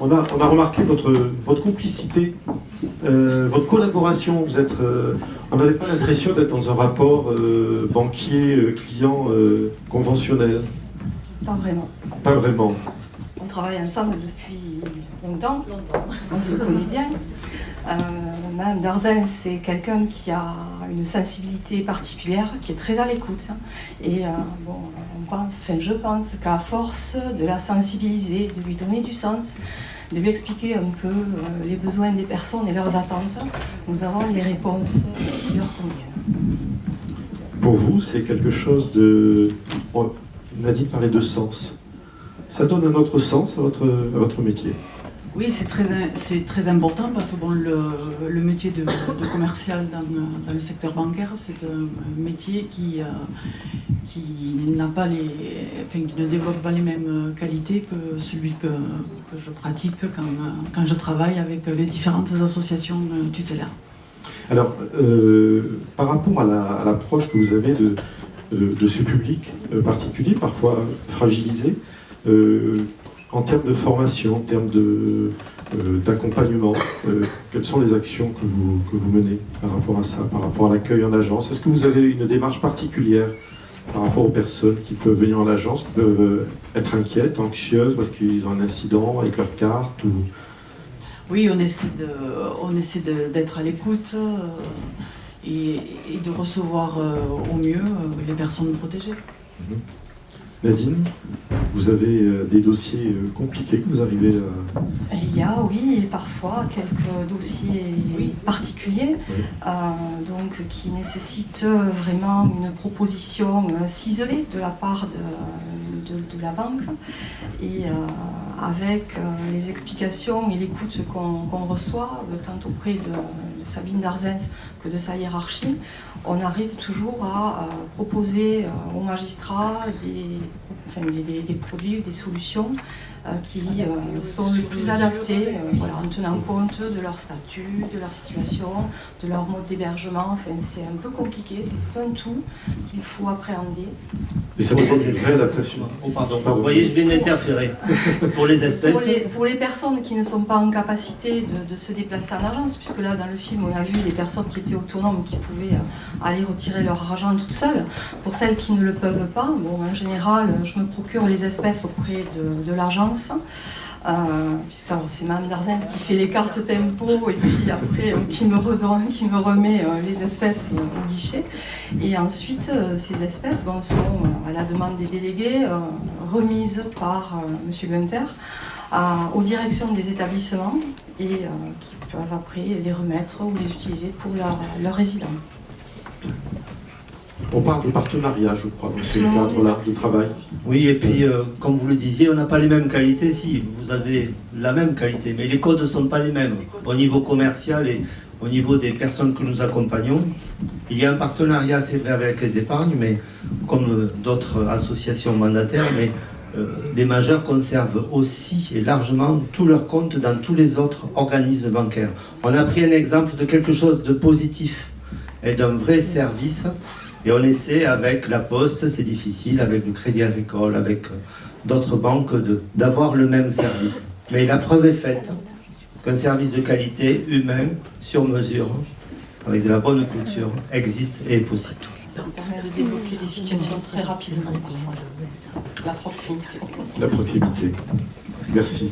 On a, on a remarqué votre, votre complicité, euh, votre collaboration. Vous êtes, euh, on n'avait pas l'impression d'être dans un rapport euh, banquier-client conventionnel. Pas vraiment. Pas vraiment. On travaille ensemble depuis longtemps. On se connaît bien. Madame Darzen, c'est quelqu'un qui a une sensibilité particulière, qui est très à l'écoute. Et bon, on pense, enfin, je pense qu'à force de la sensibiliser, de lui donner du sens, de lui expliquer un peu euh, les besoins des personnes et leurs attentes, nous avons les réponses qui leur conviennent. Pour vous, c'est quelque chose de... On a dit parler de sens. Ça donne un autre sens à votre métier oui, c'est très, très important parce que bon, le, métier de, commercial dans, le secteur bancaire, c'est un métier qui, euh, pas les, qui ne développe pas les mêmes qualités que celui que, je pratique quand, quand, je travaille avec les différentes associations tutélaires. Alors, euh, par rapport à l'approche que vous avez de, de, ce public euh, particulier, parfois fragilisé, en termes de formation, en termes euh, d'accompagnement, euh, quelles sont les actions que vous, que vous menez par rapport à ça, par rapport à l'accueil en agence? Est-ce que vous avez une démarche particulière par rapport aux personnes qui peuvent venir en agence, qui peuvent euh, être inquiètes, anxieuses parce qu'ils ont un incident avec leur carte ou... Oui, on essaie de, on essaie d'être à l'écoute et, de recevoir au mieux les personnes protégées. Mhm. Nadine, vous avez euh, des dossiers euh, compliqués que vous arrivez à... Il y a, oui, parfois quelques dossiers particuliers, euh, donc qui nécessitent vraiment une proposition ciselée de la part de, de, la banque. Et avec les explications et l'écoute qu'on reçoit, tant auprès de, Sabine Darzens que de sa hiérarchie, on arrive toujours à proposer aux magistrats des des, produits, des solutions euh, qui euh, sont les plus adaptés, euh, voilà, en tenant compte de leur statut, de leur situation, de leur mode d'hébergement. Enfin, c'est un peu compliqué, c'est tout un tout qu'il faut appréhender. Et ça demande une vraie adaptation. Oh, pardon. Vous voyez, je viens d'interférer. pour les espèces pour les, personnes qui ne sont pas en capacité de, se déplacer en agence, puisque là, dans le film, on a vu les personnes qui étaient autonomes, qui pouvaient aller retirer leur argent toutes seules. Pour celles qui ne le peuvent pas, bon, en général, je me procure les espèces auprès de, de l'agence euh, c'est Mme Darzens qui fait les cartes tempo et puis après euh, qui me redonne, qui me remet euh, les espèces au guichet. Et ensuite, ces espèces sont, à la demande des délégués, remises par M. Gunther aux directions des établissements et qui peuvent après les remettre ou les utiliser pour leurs leur résidents. On parle de partenariat, je crois, dans ce cadre-là de travail. Oui, et puis, euh, comme vous le disiez, on n'a pas les mêmes qualités. Si, vous avez la même qualité, mais les codes ne sont pas les mêmes. Au niveau commercial et au niveau des personnes que nous accompagnons, il y a un partenariat, c'est vrai, avec les épargnes, mais comme d'autres associations mandataires, mais euh, les majeurs conservent aussi et largement tous leurs comptes dans tous les autres organismes bancaires. On a pris un exemple de quelque chose de positif et d'un vrai service et on essaie avec la Poste, c'est difficile, avec le Crédit Agricole, avec euh, d'autres banques, d'avoir le même service. Mais la preuve est faite qu'un service de qualité humain, sur mesure, avec de la bonne culture, existe et est possible. Ça permet de débloquer des situations très rapidement parfois. La proximité. La proximité. Merci.